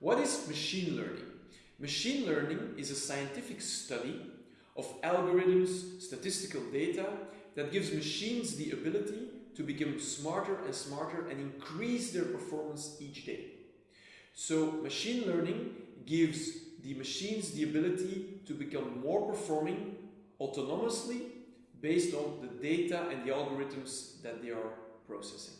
What is machine learning? Machine learning is a scientific study of algorithms, statistical data that gives machines the ability to become smarter and smarter and increase their performance each day. So machine learning gives the machines the ability to become more performing autonomously based on the data and the algorithms that they are processing.